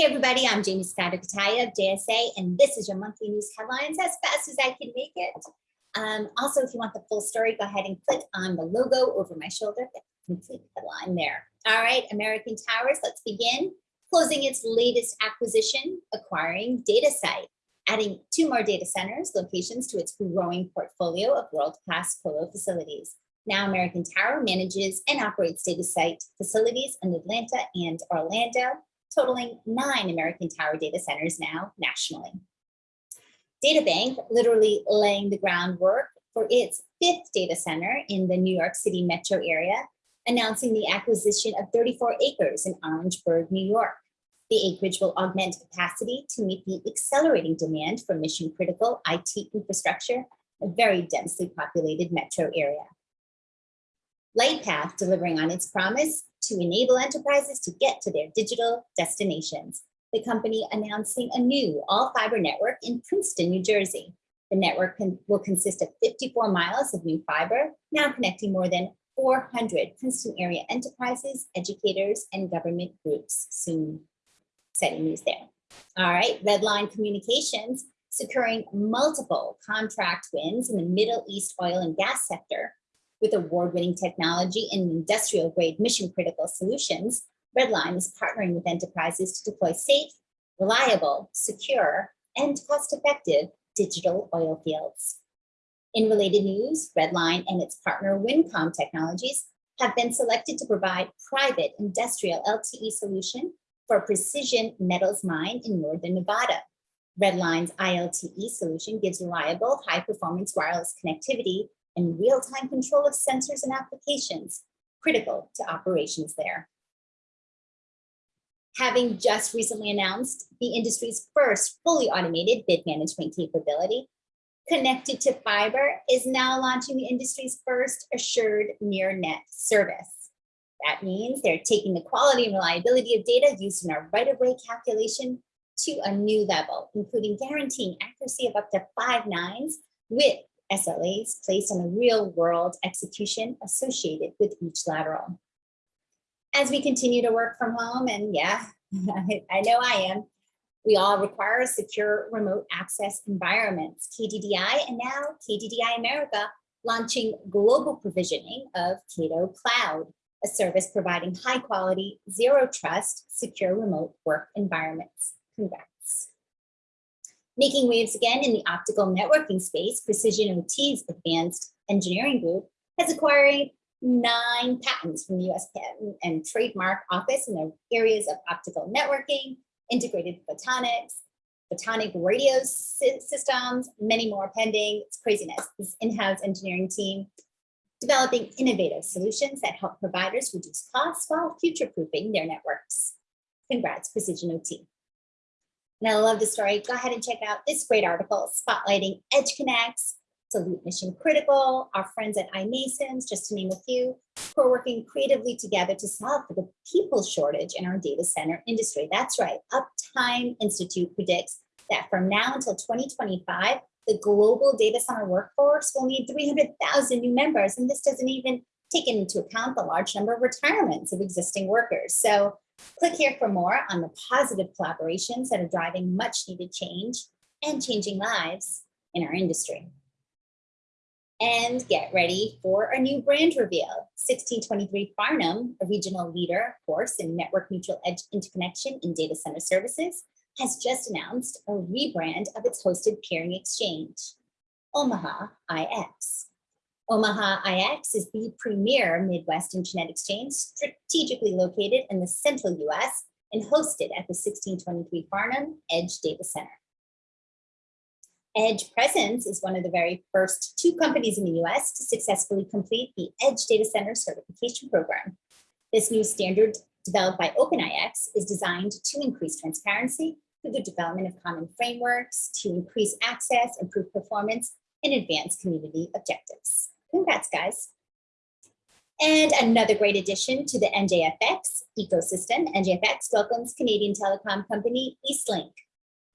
Hey everybody, I'm Jaymie Scotto of JSA, and this is your monthly news headlines as fast as I can make it. Um, also, if you want the full story, go ahead and click on the logo over my shoulder, the complete headline there. All right, American Towers, let's begin. Closing its latest acquisition, acquiring DataSite, adding two more data centers locations to its growing portfolio of world-class colo facilities. Now American Tower manages and operates DataSite facilities in Atlanta and Orlando, totaling nine American Tower data centers now nationally. DataBank literally laying the groundwork for its fifth data center in the New York City metro area, announcing the acquisition of 34 acres in Orangeburg, New York. The acreage will augment capacity to meet the accelerating demand for mission critical IT infrastructure, a very densely populated metro area. Lightpath delivering on its promise to enable enterprises to get to their digital destinations. The company announcing a new all fiber network in Princeton, New Jersey. The network can, will consist of 54 miles of new fiber, now connecting more than 400 Princeton area enterprises, educators, and government groups. Soon setting news there. All right, Redline Communications securing multiple contract wins in the Middle East oil and gas sector with award-winning technology and industrial-grade mission-critical solutions, Redline is partnering with enterprises to deploy safe, reliable, secure, and cost-effective digital oil fields. In related news, Redline and its partner Wincom Technologies have been selected to provide private industrial LTE solution for a precision metals mine in Northern Nevada. Redline's ILTE solution gives reliable, high-performance wireless connectivity and real-time control of sensors and applications critical to operations there. Having just recently announced the industry's first fully automated bid management capability, Connected to Fiber is now launching the industry's first assured near net service. That means they're taking the quality and reliability of data used in our right-of-way calculation to a new level, including guaranteeing accuracy of up to five nines with SLAs placed on the real world execution associated with each lateral. As we continue to work from home, and yeah, I know I am, we all require a secure remote access environments. KDDI and now KDDI America launching global provisioning of Cato Cloud, a service providing high quality, zero trust, secure remote work environments. Congrats. Making waves again in the optical networking space, Precision OT's advanced engineering group has acquired nine patents from the US Patent and Trademark Office in the areas of optical networking, integrated photonics, photonic radio systems, many more pending. It's craziness. This in-house engineering team developing innovative solutions that help providers reduce costs while future-proofing their networks. Congrats, Precision OT. And I love the story. Go ahead and check out this great article spotlighting EdgeConneX, Salute Mission Critical, our friends at iMasons, just to name a few, who are working creatively together to solve for the people shortage in our data center industry. That's right, Uptime Institute predicts that from now until 2025, the global data center workforce will need 300,000 new members. And this doesn't even take into account the large number of retirements of existing workers. So Click here for more on the positive collaborations that are driving much needed change and changing lives in our industry. And get ready for a new brand reveal. 1623 Farnam, a regional leader, of course, in network neutral edge interconnection in data center services, has just announced a rebrand of its hosted peering exchange, Omaha IX. Omaha IX is the premier Midwest Internet exchange strategically located in the central US and hosted at the 1623 Farnam Edge Data Center. Edge Presence is one of the very first two companies in the US to successfully complete the Edge Data Center certification program. This new standard developed by OpenIX is designed to increase transparency through the development of common frameworks to increase access, improve performance, and advance community objectives. Congrats, guys. And another great addition to the NJFX ecosystem, NJFX welcomes Canadian telecom company Eastlink,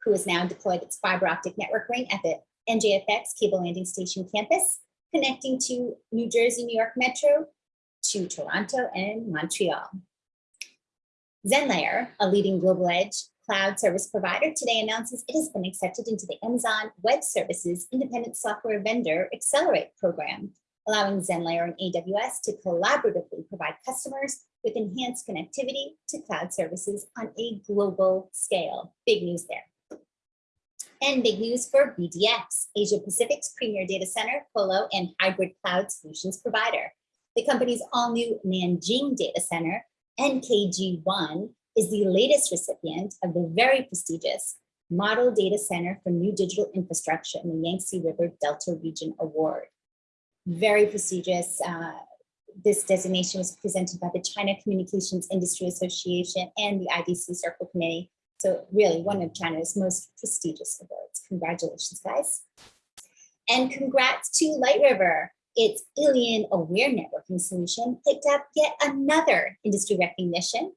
who has now deployed its fiber optic network ring at the NJFX cable landing station campus, connecting to New Jersey, New York Metro, to Toronto and Montreal. ZenLayer, a leading global edge cloud service provider, today announces it has been accepted into the Amazon Web Services Independent Software Vendor Accelerate program, allowing ZenLayer and AWS to collaboratively provide customers with enhanced connectivity to cloud services on a global scale. Big news there. And big news for BDX, Asia Pacific's premier data center, colo, and hybrid cloud solutions provider. The company's all-new Nanjing data center, NKG1, is the latest recipient of the very prestigious Model Data Center for New Digital Infrastructure in the Yangtze River Delta Region Award. Very prestigious. Uh, this designation was presented by the China Communications Industry Association and the IDC Circle Committee. So really one of China's most prestigious awards. Congratulations, guys. And congrats to Light River. Its Alien Aware Networking solution picked up yet another industry recognition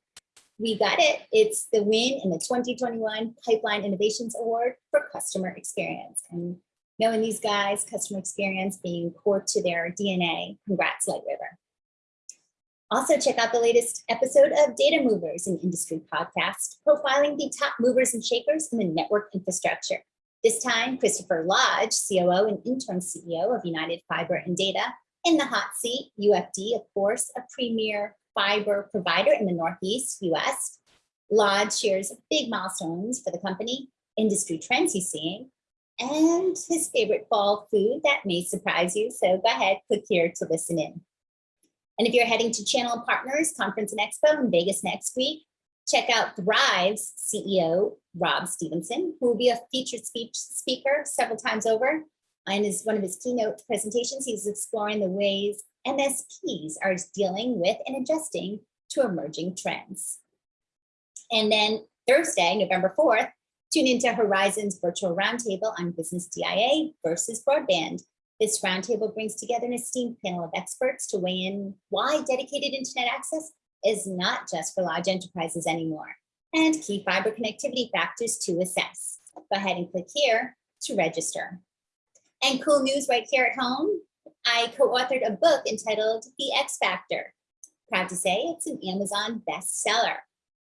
we got it. It's the win in the 2021 Pipeline Innovations Award for customer experience. And knowing these guys, customer experience being core to their DNA, congrats Light River. Also check out the latest episode of Data Movers, an industry podcast, profiling the top movers and shakers in the network infrastructure. This time, Christopher Lodge, COO and interim CEO of United Fiber and Data, in the hot seat, UFD, of course, a premier fiber provider in the Northeast US. Lodge shares big milestones for the company, industry trends he's seeing, and his favorite fall food that may surprise you. So go ahead, click here to listen in. And if you're heading to Channel Partners Conference and Expo in Vegas next week, check out Thrive's CEO, Rob Stephenson, who will be a featured speech speaker several times over. And is one of his keynote presentations, he's exploring the ways MSPs are dealing with and adjusting to emerging trends. And then Thursday, November 4th, tune into Horizon's virtual roundtable on business DIA versus broadband. This roundtable brings together an esteemed panel of experts to weigh in why dedicated internet access is not just for large enterprises anymore, and key fiber connectivity factors to assess. Go ahead and click here to register. And cool news right here at home, I co-authored a book entitled The X Factor. Proud to say it's an Amazon bestseller.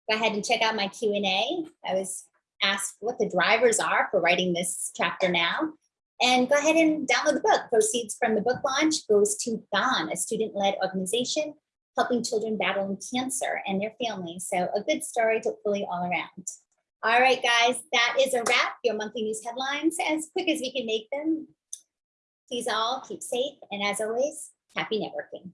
Go ahead and check out my Q&A. I was asked what the drivers are for writing this chapter now. And go ahead and download the book. Proceeds from the book launch goes to GONE, a student-led organization helping children battling cancer and their families. So a good story, to hopefully all around. All right, guys, that is a wrap. Your monthly news headlines, as quick as we can make them. Please all keep safe. And as always, happy networking.